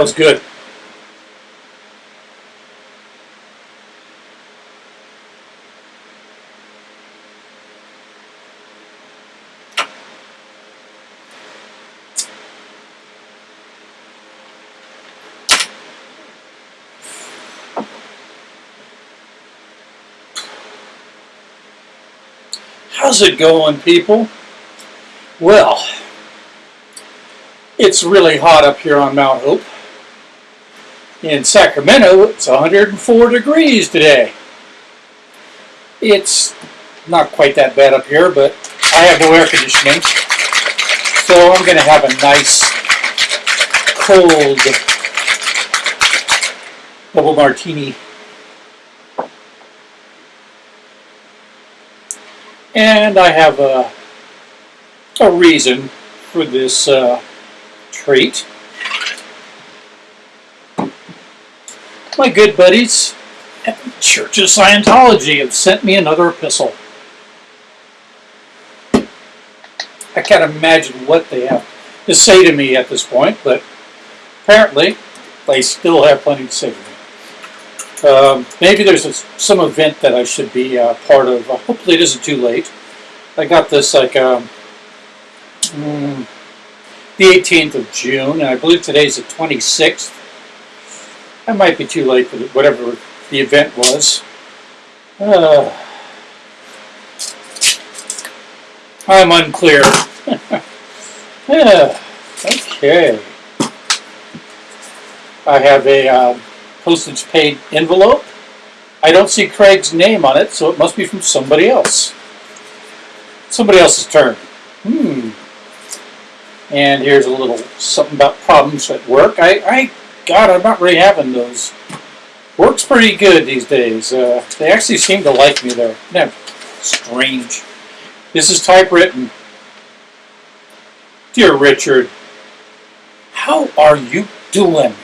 that was good. How's it going, people? Well, it's really hot up here on Mount Hope. In Sacramento, it's 104 degrees today. It's not quite that bad up here, but I have no air conditioning. So I'm going to have a nice, cold double martini. And I have a, a reason for this uh, treat. My good buddies at the Church of Scientology have sent me another epistle. I can't imagine what they have to say to me at this point, but apparently they still have plenty to say to me. Um, maybe there's a, some event that I should be uh, part of. Uh, hopefully it isn't too late. I got this like um, mm, the 18th of June, and I believe today's the 26th. I might be too late for the, whatever the event was. Uh, I'm unclear. yeah, okay. I have a uh, postage paid envelope. I don't see Craig's name on it, so it must be from somebody else. Somebody else's turn. Hmm. And here's a little something about problems at work. I, I God, I'm not really having those. Work's pretty good these days. Uh, they actually seem to like me there. Isn't strange? This is typewritten. Dear Richard, how are you doing?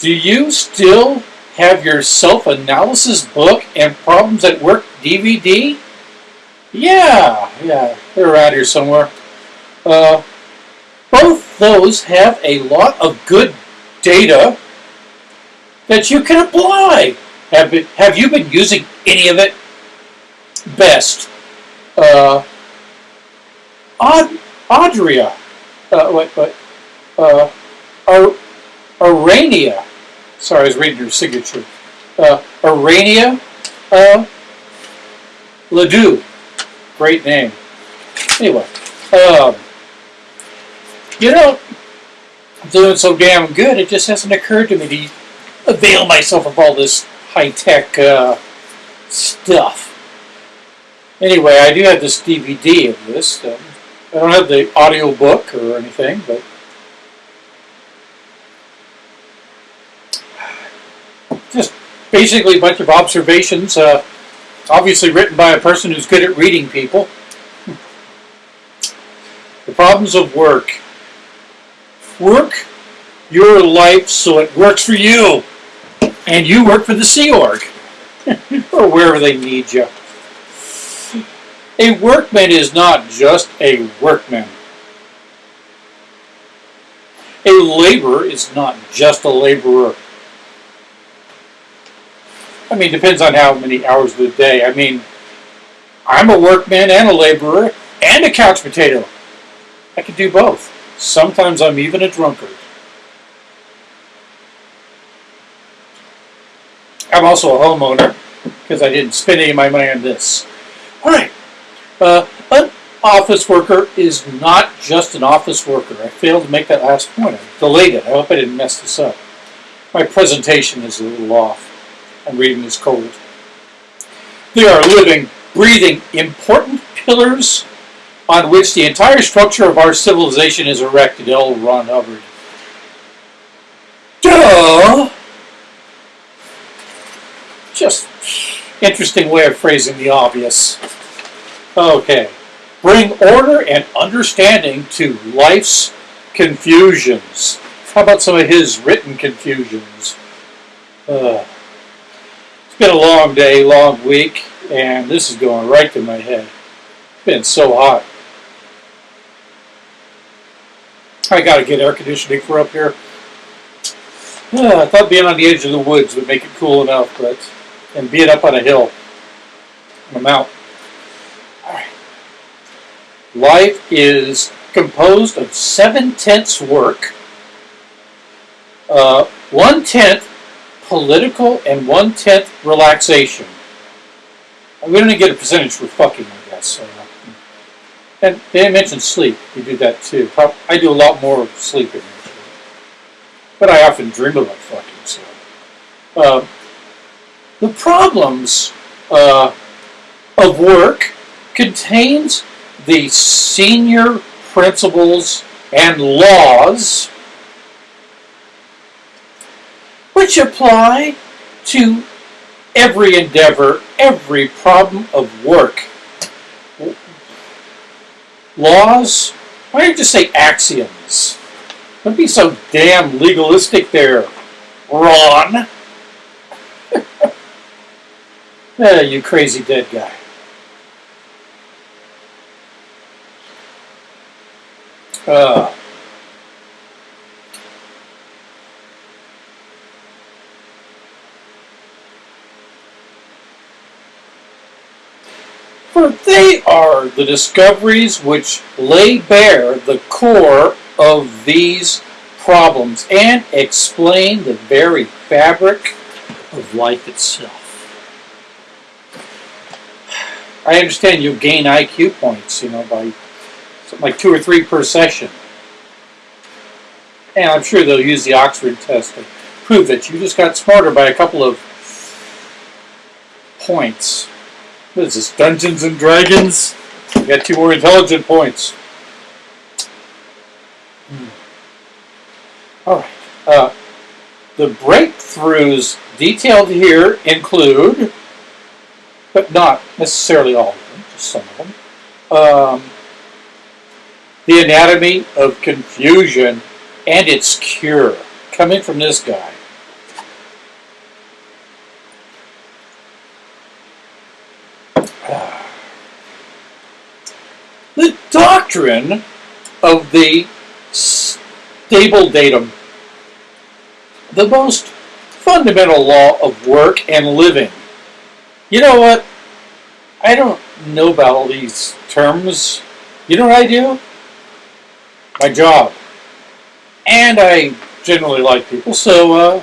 Do you still have your self-analysis book and Problems at Work DVD? Yeah, yeah, they're out here somewhere. Uh, both those have a lot of good data that you can apply. Have, been, have you been using any of it? Best. Uh, Aud Audria. Uh, what, what? Uh, Ar Arania. Sorry, I was reading your signature. Uh, Arania uh, Ledoux. Great name. Anyway. Um, you know, I'm doing so damn good, it just hasn't occurred to me to avail myself of all this high-tech uh, stuff. Anyway, I do have this DVD of this. Um, I don't have the audio book or anything, but just basically a bunch of observations, uh, obviously written by a person who's good at reading people. The problems of work work your life so it works for you. And you work for the Sea Org. or wherever they need you. A workman is not just a workman. A laborer is not just a laborer. I mean, depends on how many hours of the day. I mean, I'm a workman and a laborer and a couch potato. I can do both. Sometimes I'm even a drunkard. I'm also a homeowner because I didn't spend any of my money on this. All right. Uh, an office worker is not just an office worker. I failed to make that last point. I delayed it. I hope I didn't mess this up. My presentation is a little off. I'm reading this cold. They are living, breathing, important pillars on which the entire structure of our civilization is erected. L. Ron Hubbard. Duh! Just interesting way of phrasing the obvious. Okay. Bring order and understanding to life's confusions. How about some of his written confusions? Uh, it's been a long day, long week, and this is going right to my head. It's been so hot. I got to get air conditioning for up here. I thought being on the edge of the woods would make it cool enough, but and being up on a hill, I'm out. Life is composed of seven tenths work, uh, one tenth political, and one tenth relaxation. We don't get a percentage for fucking, I guess. So, uh, and they didn't sleep. We do that too. I do a lot more sleeping, actually. But I often dream about fucking. sleep. uh, the problems uh, of work contains the senior principles and laws which apply to every endeavor, every problem of work. Laws? Why don't you just say axioms? Don't be so damn legalistic there, Ron. eh, you crazy dead guy. Uh, they are the discoveries which lay bare the core of these problems and explain the very fabric of life itself. I understand you gain IQ points, you know, by like two or three per session. And I'm sure they'll use the Oxford test to prove that you just got smarter by a couple of points. What is this, Dungeons and Dragons? You got two more intelligent points. Hmm. All right. Uh, the breakthroughs detailed here include, but not necessarily all of them, just some of them, um, the Anatomy of Confusion and its Cure, coming from this guy. The doctrine of the stable datum, the most fundamental law of work and living. You know what? I don't know about all these terms. You know what I do? my job. And I generally like people, so uh,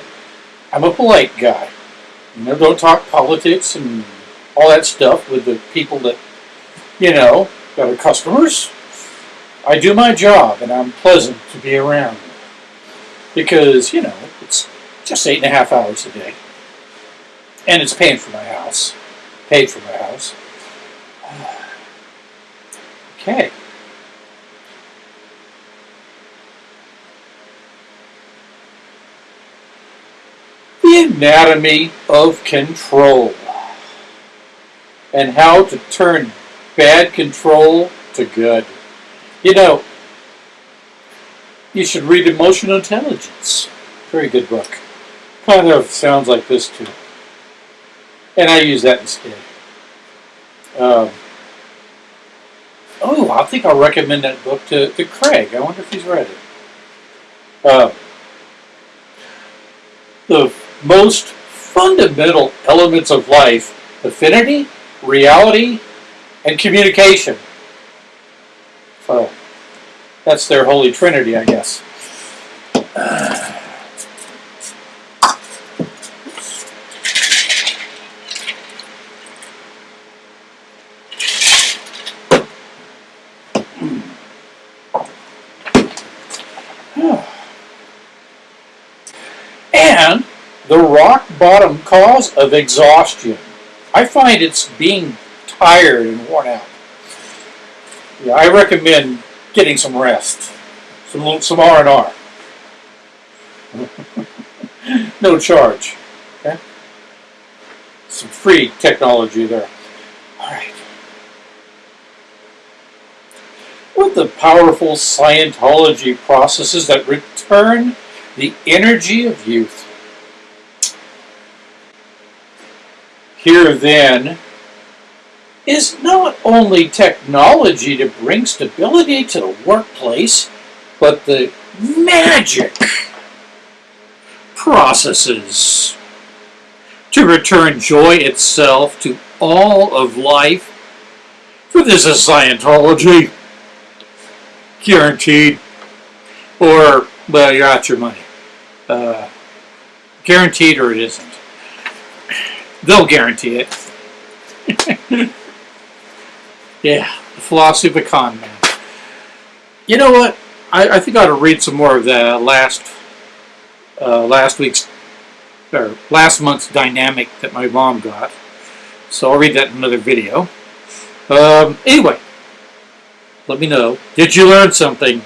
I'm a polite guy. You know, don't talk politics and all that stuff with the people that, you know, that are customers. I do my job and I'm pleasant to be around. Because, you know, it's just eight and a half hours a day. And it's paying for my house. Paid for my house. Okay. the anatomy of control and how to turn bad control to good. You know, you should read Emotional Intelligence. Very good book. Kind of sounds like this too. And I use that instead. Um, oh, I think I'll recommend that book to, to Craig. I wonder if he's read it. Uh, the most fundamental elements of life affinity, reality, and communication. So that's their holy trinity, I guess. and the rock bottom cause of exhaustion. I find it's being tired and worn out. Yeah, I recommend getting some rest, some some R and R. No charge. Okay, some free technology there. All right. With the powerful Scientology processes that return the energy of youth Here then is not only technology to bring stability to the workplace, but the magic processes to return joy itself to all of life. For this is Scientology. Guaranteed. Or, well, you're out your money. Uh, guaranteed or it isn't. They'll guarantee it. yeah, the philosophy of a con man. You know what? I, I think I ought to read some more of the last uh, last week's or last month's dynamic that my mom got. So I'll read that in another video. Um, anyway, let me know. Did you learn something?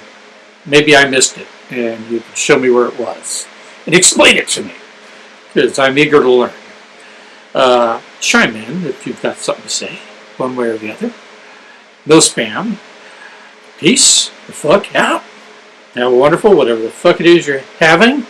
Maybe I missed it, and you can show me where it was and explain it to me, because I'm eager to learn. Uh, chime in if you've got something to say, one way or the other. No spam. Peace the fuck out. Have a wonderful, whatever the fuck it is you're having.